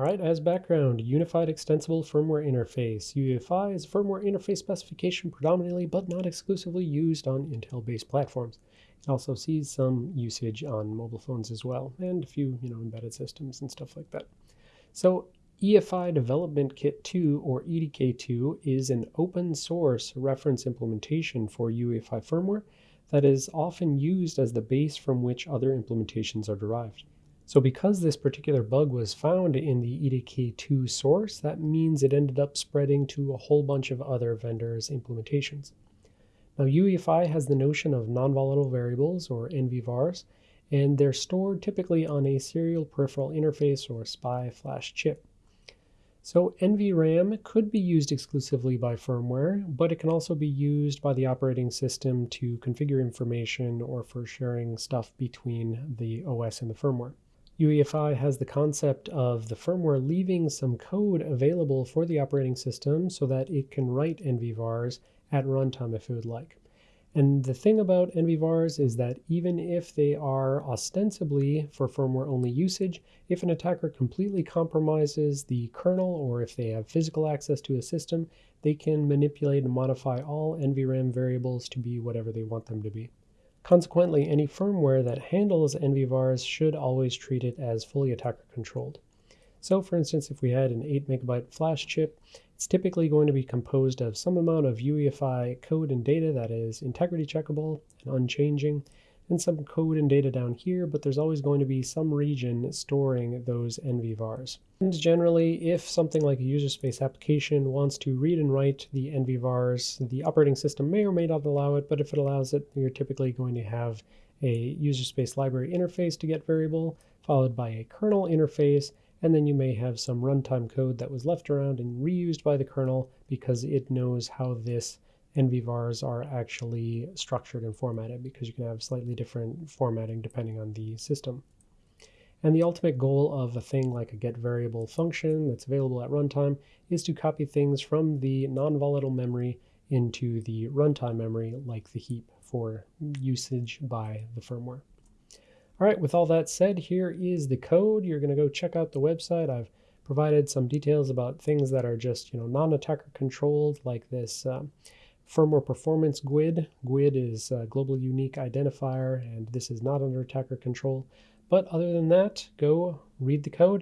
All right, as background, Unified Extensible Firmware Interface. UEFI is a firmware interface specification predominantly but not exclusively used on Intel-based platforms. It also sees some usage on mobile phones as well, and a few, you know, embedded systems and stuff like that. So EFI Development Kit 2, or EDK2, is an open source reference implementation for UEFI firmware that is often used as the base from which other implementations are derived. So because this particular bug was found in the EDK2 source, that means it ended up spreading to a whole bunch of other vendors' implementations. Now UEFI has the notion of non-volatile variables or NVVARs, and they're stored typically on a serial peripheral interface or SPI flash chip. So NVRAM could be used exclusively by firmware, but it can also be used by the operating system to configure information or for sharing stuff between the OS and the firmware. UEFI has the concept of the firmware leaving some code available for the operating system so that it can write NVVARs at runtime if it would like. And the thing about NVVARs is that even if they are ostensibly for firmware only usage, if an attacker completely compromises the kernel or if they have physical access to a system, they can manipulate and modify all NVRAM variables to be whatever they want them to be. Consequently, any firmware that handles NVVARs should always treat it as fully attacker controlled. So for instance, if we had an 8 megabyte flash chip, it's typically going to be composed of some amount of UEFI code and data that is integrity checkable and unchanging, and some code and data down here, but there's always going to be some region storing those NVVARs. And generally, if something like a user space application wants to read and write the NVVARs, the operating system may or may not allow it, but if it allows it, you're typically going to have a user space library interface to get variable, followed by a kernel interface, and then you may have some runtime code that was left around and reused by the kernel because it knows how this NVVARs are actually structured and formatted because you can have slightly different formatting depending on the system. And the ultimate goal of a thing like a get variable function that's available at runtime is to copy things from the non-volatile memory into the runtime memory like the heap for usage by the firmware. All right, with all that said, here is the code. You're going to go check out the website. I've provided some details about things that are just, you know, non-attacker controlled like this um, firmware performance GUID. GUID is a global unique identifier, and this is not under attacker control. But other than that, go read the code